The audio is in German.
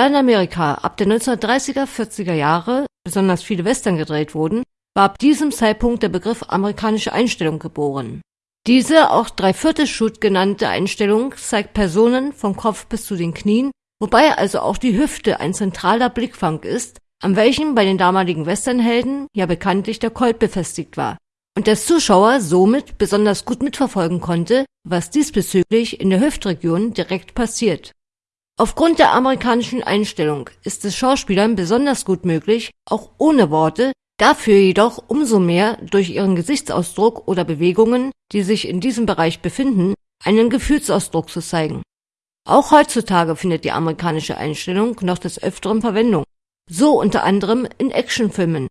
Da in Amerika ab den 1930er, 40er Jahre besonders viele Western gedreht wurden, war ab diesem Zeitpunkt der Begriff amerikanische Einstellung geboren. Diese auch Dreiviertel-Shoot genannte Einstellung zeigt Personen vom Kopf bis zu den Knien, wobei also auch die Hüfte ein zentraler Blickfang ist, an welchem bei den damaligen Westernhelden ja bekanntlich der Colt befestigt war und der Zuschauer somit besonders gut mitverfolgen konnte, was diesbezüglich in der Hüftregion direkt passiert. Aufgrund der amerikanischen Einstellung ist es Schauspielern besonders gut möglich, auch ohne Worte, dafür jedoch umso mehr durch ihren Gesichtsausdruck oder Bewegungen, die sich in diesem Bereich befinden, einen Gefühlsausdruck zu zeigen. Auch heutzutage findet die amerikanische Einstellung noch des Öfteren Verwendung, so unter anderem in Actionfilmen